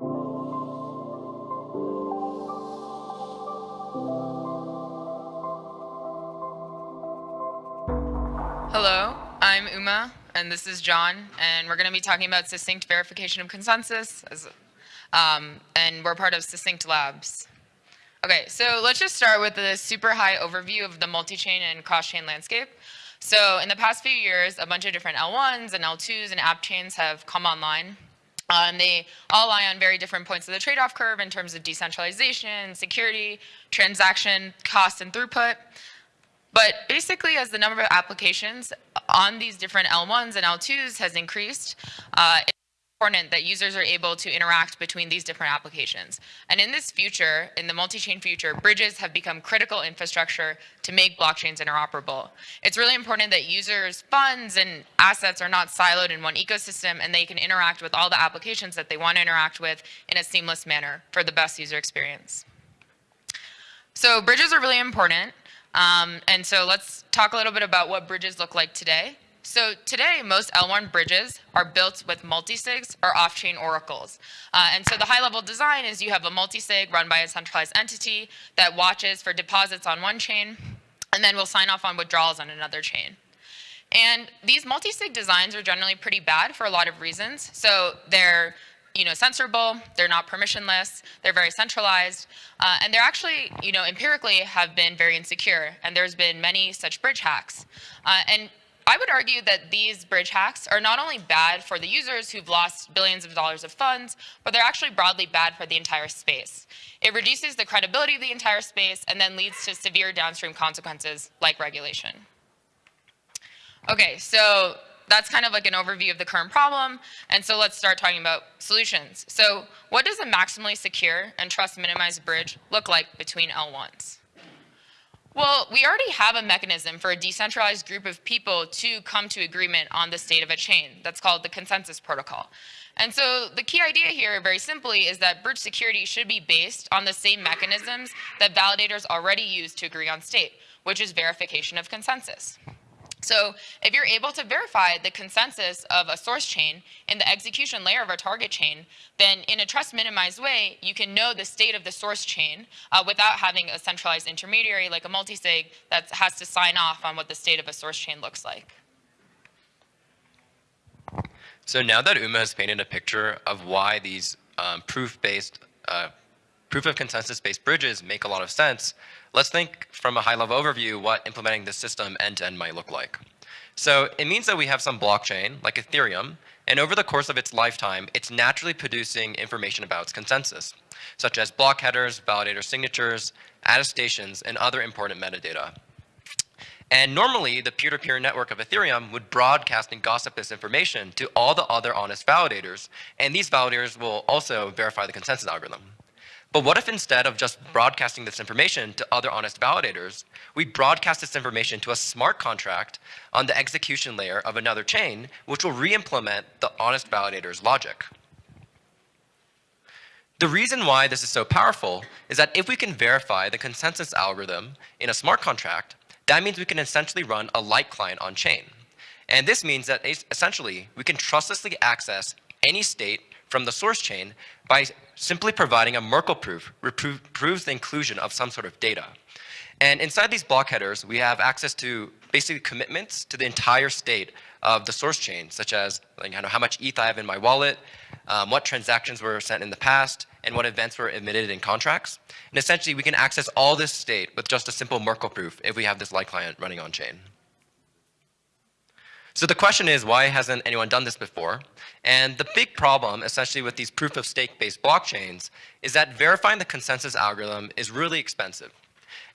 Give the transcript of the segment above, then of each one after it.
Hello, I'm Uma, and this is John, and we're going to be talking about succinct verification of consensus, as, um, and we're part of Succinct Labs. Okay, so let's just start with a super high overview of the multi-chain and cross-chain landscape. So in the past few years, a bunch of different L1s and L2s and app chains have come online. Uh, and they all lie on very different points of the trade-off curve in terms of decentralization, security, transaction cost, and throughput. But basically, as the number of applications on these different L1s and L2s has increased, uh, important that users are able to interact between these different applications. And in this future, in the multi-chain future, bridges have become critical infrastructure to make blockchains interoperable. It's really important that users' funds and assets are not siloed in one ecosystem and they can interact with all the applications that they want to interact with in a seamless manner for the best user experience. So bridges are really important. Um, and so let's talk a little bit about what bridges look like today. So today, most L1 bridges are built with multisigs or off-chain oracles. Uh, and so the high-level design is you have a multisig run by a centralized entity that watches for deposits on one chain, and then will sign off on withdrawals on another chain. And these multisig designs are generally pretty bad for a lot of reasons. So they're you know, censorable, they're not permissionless, they're very centralized, uh, and they're actually, you know, empirically have been very insecure, and there's been many such bridge hacks. Uh, and I would argue that these bridge hacks are not only bad for the users who've lost billions of dollars of funds, but they're actually broadly bad for the entire space. It reduces the credibility of the entire space and then leads to severe downstream consequences like regulation. Okay, so that's kind of like an overview of the current problem. And so let's start talking about solutions. So what does a maximally secure and trust minimized bridge look like between L1s? Well, we already have a mechanism for a decentralized group of people to come to agreement on the state of a chain. That's called the consensus protocol. And so the key idea here, very simply, is that bridge security should be based on the same mechanisms that validators already use to agree on state, which is verification of consensus. So if you're able to verify the consensus of a source chain in the execution layer of a target chain, then in a trust minimized way, you can know the state of the source chain uh, without having a centralized intermediary like a multisig that has to sign off on what the state of a source chain looks like. So now that Uma has painted a picture of why these um, proof-based, uh, proof of consensus-based bridges make a lot of sense, Let's think from a high-level overview what implementing this system end-to-end -end might look like. So it means that we have some blockchain, like Ethereum, and over the course of its lifetime, it's naturally producing information about its consensus, such as block headers, validator signatures, attestations, and other important metadata. And normally, the peer-to-peer -peer network of Ethereum would broadcast and gossip this information to all the other honest validators, and these validators will also verify the consensus algorithm. But what if instead of just broadcasting this information to other honest validators, we broadcast this information to a smart contract on the execution layer of another chain, which will re-implement the honest validator's logic. The reason why this is so powerful is that if we can verify the consensus algorithm in a smart contract, that means we can essentially run a light client on chain. And this means that essentially we can trustlessly access any state from the source chain by simply providing a Merkle proof, proves the inclusion of some sort of data. And inside these block headers, we have access to basically commitments to the entire state of the source chain, such as like, know, how much ETH I have in my wallet, um, what transactions were sent in the past, and what events were emitted in contracts. And essentially, we can access all this state with just a simple Merkle proof if we have this light client running on chain. So the question is, why hasn't anyone done this before? And the big problem, essentially, with these proof of stake-based blockchains is that verifying the consensus algorithm is really expensive.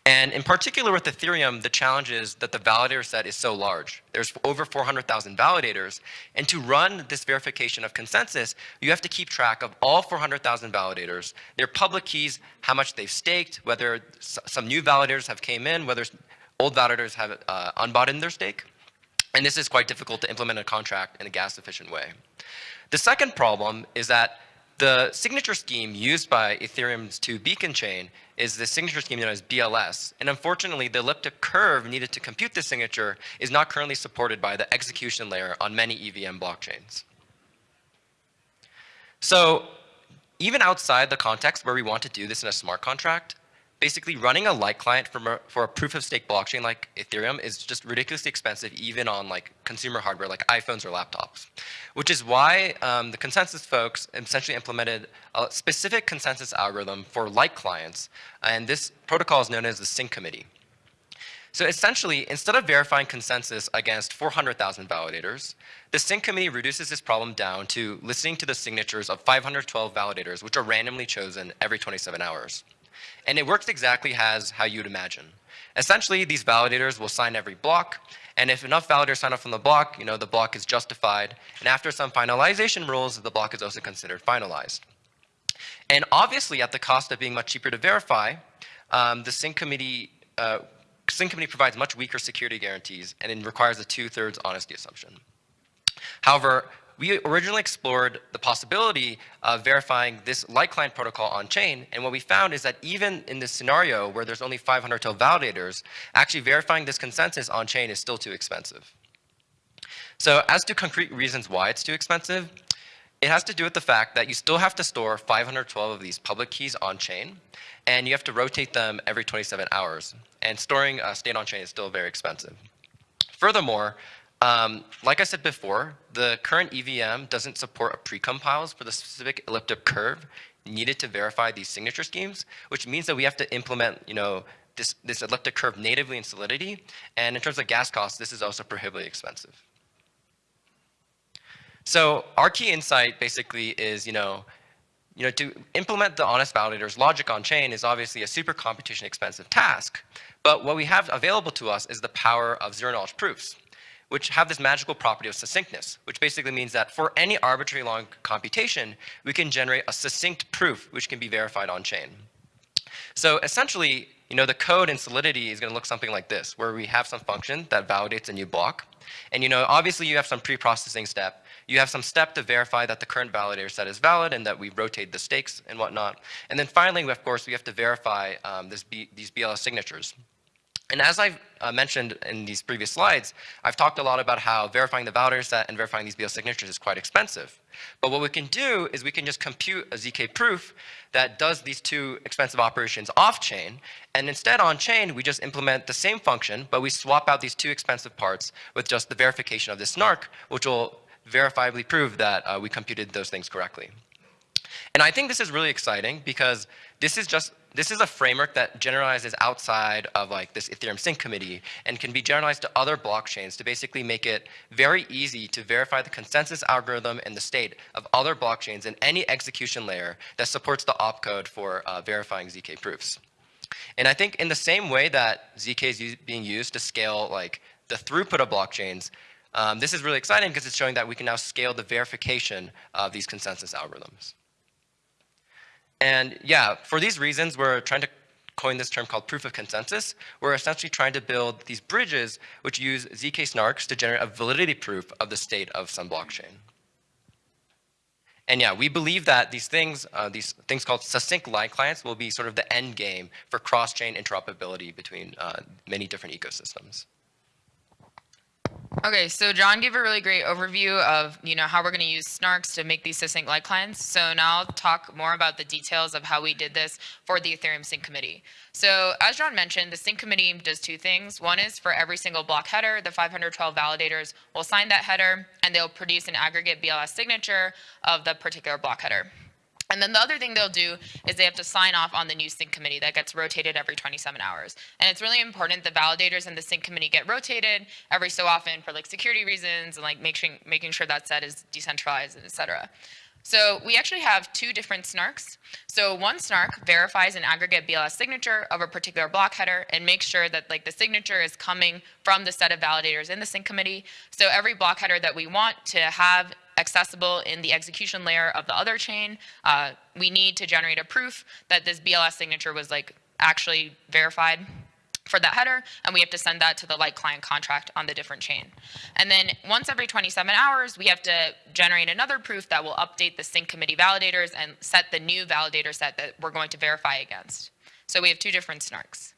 And in particular with Ethereum, the challenge is that the validator set is so large. There's over 400,000 validators. And to run this verification of consensus, you have to keep track of all 400,000 validators, their public keys, how much they've staked, whether some new validators have came in, whether old validators have uh, unbought in their stake. And this is quite difficult to implement a contract in a gas efficient way. The second problem is that the signature scheme used by Ethereum's 2 beacon chain is the signature scheme known as BLS. And unfortunately, the elliptic curve needed to compute this signature is not currently supported by the execution layer on many EVM blockchains. So even outside the context where we want to do this in a smart contract, basically running a light client for a proof of stake blockchain like Ethereum is just ridiculously expensive even on like consumer hardware like iPhones or laptops, which is why um, the consensus folks essentially implemented a specific consensus algorithm for light clients, and this protocol is known as the sync committee. So essentially, instead of verifying consensus against 400,000 validators, the sync committee reduces this problem down to listening to the signatures of 512 validators, which are randomly chosen every 27 hours. And it works exactly as how you'd imagine. Essentially, these validators will sign every block, and if enough validators sign up from the block, you know, the block is justified. And after some finalization rules, the block is also considered finalized. And obviously, at the cost of being much cheaper to verify, um, the sync committee uh, sync committee provides much weaker security guarantees and it requires a two-thirds honesty assumption. However, we originally explored the possibility of verifying this light client protocol on chain. And what we found is that even in this scenario where there's only 500 total validators, actually verifying this consensus on chain is still too expensive. So as to concrete reasons why it's too expensive, it has to do with the fact that you still have to store 512 of these public keys on chain, and you have to rotate them every 27 hours. And storing uh, state on chain is still very expensive. Furthermore, um, like I said before, the current EVM doesn't support precompiles for the specific elliptic curve needed to verify these signature schemes, which means that we have to implement, you know, this, this elliptic curve natively in Solidity. And in terms of gas costs, this is also prohibitively expensive. So our key insight basically is, you know, you know, to implement the honest validator's logic on chain is obviously a super computation expensive task. But what we have available to us is the power of zero knowledge proofs, which have this magical property of succinctness, which basically means that for any arbitrary long computation, we can generate a succinct proof which can be verified on chain. So essentially, you know, the code in Solidity is going to look something like this, where we have some function that validates a new block. And, you know, obviously you have some pre-processing step you have some step to verify that the current validator set is valid and that we rotate the stakes and whatnot. And then finally, of course, we have to verify um, B, these BLS signatures. And as I've uh, mentioned in these previous slides, I've talked a lot about how verifying the validator set and verifying these BLS signatures is quite expensive. But what we can do is we can just compute a ZK proof that does these two expensive operations off-chain, and instead on-chain, we just implement the same function, but we swap out these two expensive parts with just the verification of this snark, which will verifiably prove that uh, we computed those things correctly. And I think this is really exciting because this is just this is a framework that generalizes outside of like this Ethereum sync committee and can be generalized to other blockchains to basically make it very easy to verify the consensus algorithm and the state of other blockchains in any execution layer that supports the opcode for uh, verifying ZK proofs. And I think in the same way that ZK is being used to scale like the throughput of blockchains, um, this is really exciting because it's showing that we can now scale the verification of these consensus algorithms. And yeah, for these reasons, we're trying to coin this term called proof of consensus. We're essentially trying to build these bridges which use ZK snarks to generate a validity proof of the state of some blockchain. And yeah, we believe that these things, uh, these things called succinct light clients will be sort of the end game for cross-chain interoperability between uh, many different ecosystems. Okay, so John gave a really great overview of you know how we're going to use snarks to make these succinct light clients. So now I'll talk more about the details of how we did this for the Ethereum sync committee. So as John mentioned, the sync committee does two things. One is for every single block header, the 512 validators will sign that header and they'll produce an aggregate BLS signature of the particular block header. And then the other thing they'll do is they have to sign off on the new sync committee that gets rotated every 27 hours. And it's really important the validators and the sync committee get rotated every so often for like security reasons and like making, making sure that set is decentralized, et cetera. So we actually have two different snarks. So one snark verifies an aggregate BLS signature of a particular block header and makes sure that like the signature is coming from the set of validators in the sync committee. So every block header that we want to have accessible in the execution layer of the other chain, uh, we need to generate a proof that this BLS signature was like actually verified for that header, and we have to send that to the light client contract on the different chain. And then once every 27 hours, we have to generate another proof that will update the sync committee validators and set the new validator set that we're going to verify against. So we have two different snarks.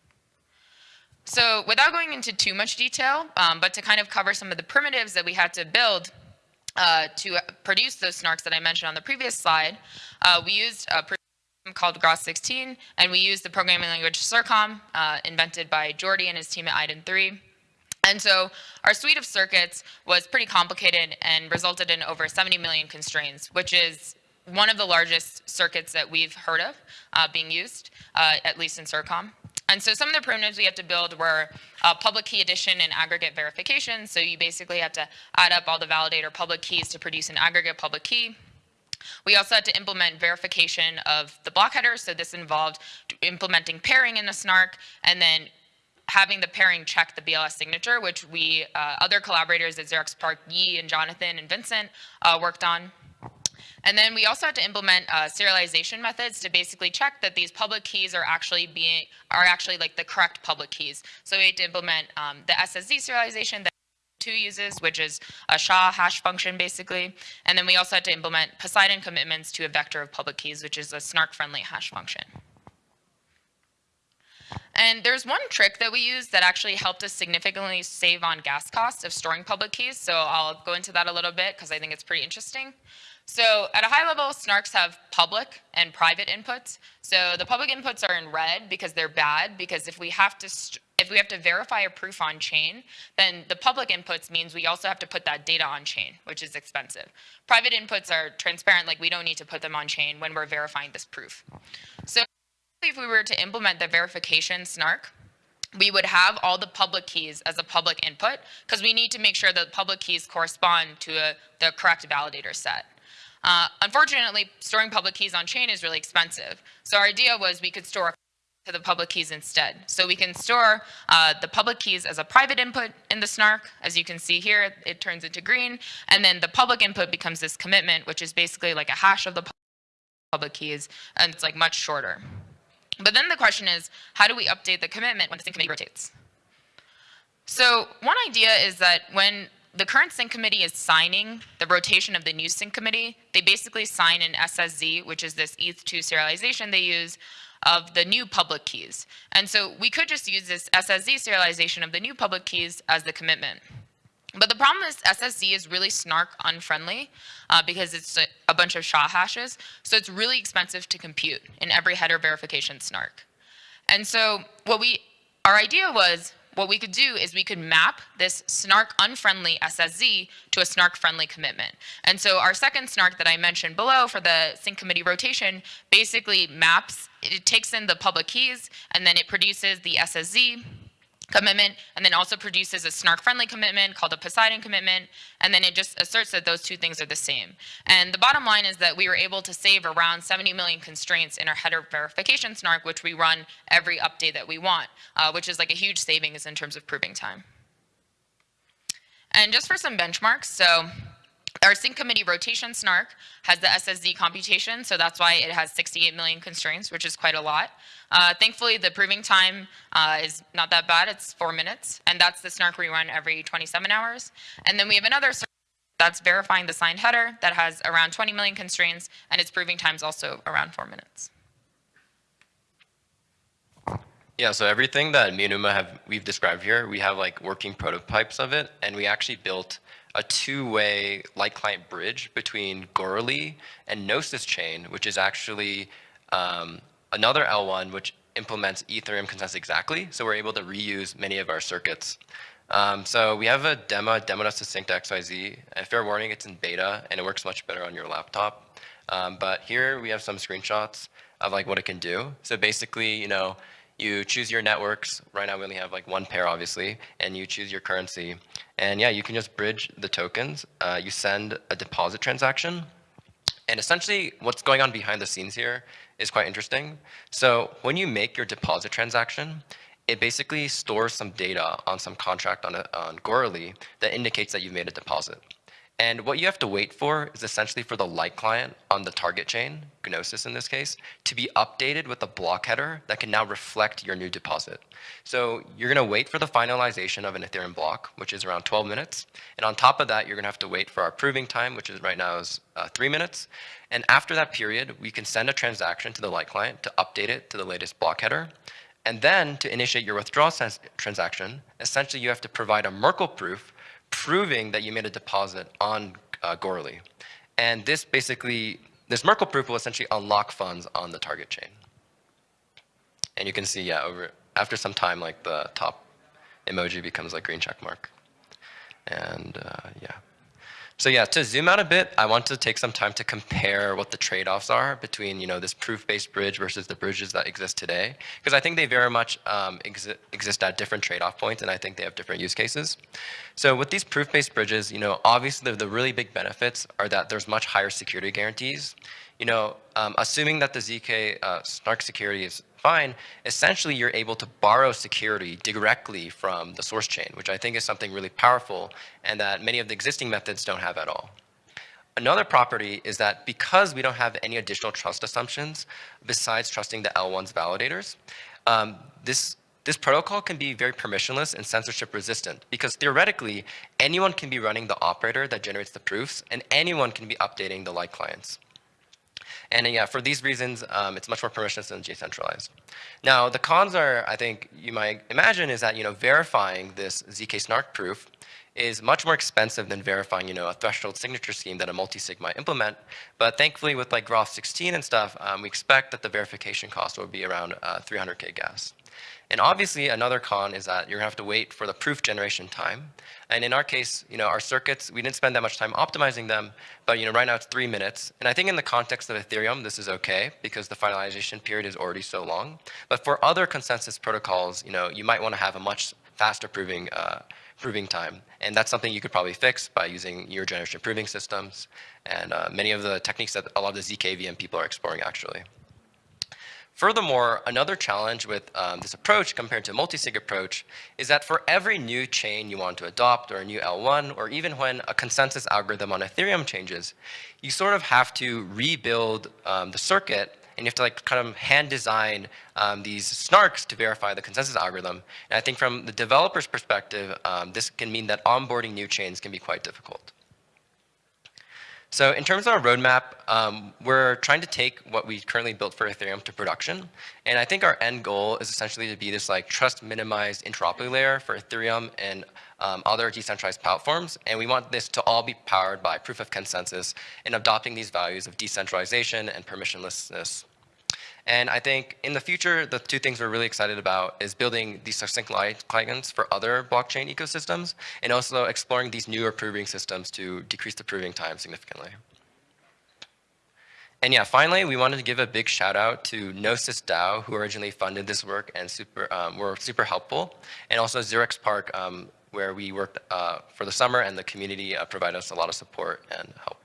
So without going into too much detail, um, but to kind of cover some of the primitives that we had to build, uh, to produce those snarks that I mentioned on the previous slide, uh, we used a program called Groth16, and we used the programming language CIRCOM, uh, invented by Jordi and his team at iden3. And so our suite of circuits was pretty complicated and resulted in over 70 million constraints, which is one of the largest circuits that we've heard of uh, being used, uh, at least in CIRCOM. And so some of the primitives we had to build were uh, public key addition and aggregate verification. So you basically have to add up all the validator public keys to produce an aggregate public key. We also had to implement verification of the block headers. So this involved implementing pairing in the snark and then having the pairing check the BLS signature, which we, uh, other collaborators at 0xPARC, Yi and Jonathan and Vincent uh, worked on. And then we also had to implement uh, serialization methods to basically check that these public keys are actually being are actually like the correct public keys. So we had to implement um, the SSZ serialization that two uses, which is a SHA hash function basically. And then we also had to implement Poseidon commitments to a vector of public keys, which is a snark-friendly hash function. And there's one trick that we use that actually helped us significantly save on gas costs of storing public keys. So I'll go into that a little bit because I think it's pretty interesting. So at a high level, snarks have public and private inputs. So the public inputs are in red because they're bad, because if we have to if we have to verify a proof on chain, then the public inputs means we also have to put that data on chain, which is expensive. Private inputs are transparent, like we don't need to put them on chain when we're verifying this proof. So if we were to implement the verification snark, we would have all the public keys as a public input because we need to make sure that public keys correspond to a, the correct validator set. Uh, unfortunately, storing public keys on chain is really expensive. So our idea was we could store to the public keys instead. So we can store uh, the public keys as a private input in the snark. As you can see here, it turns into green. And then the public input becomes this commitment, which is basically like a hash of the public keys, and it's like much shorter. But then the question is, how do we update the commitment when the sync committee rotates? So one idea is that when the current sync committee is signing the rotation of the new sync committee. They basically sign an SSZ, which is this ETH2 serialization they use of the new public keys. And so we could just use this SSZ serialization of the new public keys as the commitment. But the problem is SSZ is really snark unfriendly uh, because it's a, a bunch of SHA hashes. So it's really expensive to compute in every header verification snark. And so what we, our idea was what we could do is we could map this snark unfriendly SSZ to a snark friendly commitment. And so our second snark that I mentioned below for the sync committee rotation basically maps, it takes in the public keys and then it produces the SSZ commitment and then also produces a snark friendly commitment called a Poseidon commitment and then it just asserts that those two things are the same. And the bottom line is that we were able to save around 70 million constraints in our header verification snark which we run every update that we want, uh, which is like a huge savings in terms of proving time. And just for some benchmarks, so our sync committee rotation snark has the SSZ computation, so that's why it has 68 million constraints, which is quite a lot. Uh, thankfully, the proving time uh, is not that bad. It's four minutes, and that's the snark we run every 27 hours. And then we have another that's verifying the signed header that has around 20 million constraints, and its proving time is also around four minutes. Yeah, so everything that me and Uma have we've described here, we have like working prototypes of it, and we actually built a two-way light client bridge between Goerli and Gnosis chain, which is actually um, another L1 which implements Ethereum consensus exactly. So we're able to reuse many of our circuits. Um, so we have a demo, demo.succinct XYZ. And fair warning, it's in beta and it works much better on your laptop. Um, but here we have some screenshots of like what it can do. So basically, you know, you choose your networks. Right now we only have like one pair, obviously, and you choose your currency. And yeah, you can just bridge the tokens. Uh, you send a deposit transaction. And essentially, what's going on behind the scenes here is quite interesting. So when you make your deposit transaction, it basically stores some data on some contract on, a, on Goerli that indicates that you've made a deposit. And what you have to wait for is essentially for the light client on the target chain, Gnosis in this case, to be updated with a block header that can now reflect your new deposit. So you're going to wait for the finalization of an Ethereum block, which is around 12 minutes. And on top of that, you're going to have to wait for our proving time, which is right now is uh, three minutes. And after that period, we can send a transaction to the light client to update it to the latest block header. And then to initiate your withdrawal transaction, essentially you have to provide a Merkle proof proving that you made a deposit on uh, Goerli. And this basically, this Merkle proof will essentially unlock funds on the target chain. And you can see, yeah, over after some time, like the top emoji becomes like green check mark. And uh, yeah. So yeah, to zoom out a bit, I want to take some time to compare what the trade-offs are between you know this proof-based bridge versus the bridges that exist today, because I think they very much um, exi exist at different trade-off points, and I think they have different use cases. So with these proof-based bridges, you know, obviously the, the really big benefits are that there's much higher security guarantees. You know, um, assuming that the ZK uh, snark security is essentially you're able to borrow security directly from the source chain, which I think is something really powerful and that many of the existing methods don't have at all. Another property is that because we don't have any additional trust assumptions besides trusting the L1's validators, um, this this protocol can be very permissionless and censorship resistant because theoretically, anyone can be running the operator that generates the proofs and anyone can be updating the light clients. And uh, yeah, for these reasons, um, it's much more permissionless than decentralized. Now, the cons are, I think you might imagine, is that you know verifying this zk snark proof is much more expensive than verifying, you know, a threshold signature scheme that a multi-sig might implement. But thankfully, with like Groth 16 and stuff, um, we expect that the verification cost will be around uh, 300k gas. And obviously, another con is that you're gonna have to wait for the proof generation time. And in our case, you know, our circuits, we didn't spend that much time optimizing them, but you know, right now it's three minutes. And I think in the context of Ethereum, this is okay because the finalization period is already so long. But for other consensus protocols, you know, you might want to have a much faster proving uh, proving time. And that's something you could probably fix by using your generation proving systems and uh, many of the techniques that a lot of the ZKVM people are exploring actually. Furthermore, another challenge with um, this approach compared to a multi-sig approach is that for every new chain you want to adopt or a new L1 or even when a consensus algorithm on Ethereum changes, you sort of have to rebuild um, the circuit and you have to like kind of hand design um, these snarks to verify the consensus algorithm. And I think from the developer's perspective, um, this can mean that onboarding new chains can be quite difficult. So in terms of our roadmap, um, we're trying to take what we currently built for Ethereum to production. And I think our end goal is essentially to be this like trust minimized interoperability layer for Ethereum and um, other decentralized platforms. And we want this to all be powered by proof of consensus and adopting these values of decentralization and permissionlessness. And I think in the future, the two things we're really excited about is building these succinct clients for other blockchain ecosystems and also exploring these newer proving systems to decrease the proving time significantly. And yeah, finally, we wanted to give a big shout out to Gnosis DAO, who originally funded this work and super, um, were super helpful, and also 0xPARC, um, where we worked uh, for the summer and the community uh, provided us a lot of support and help.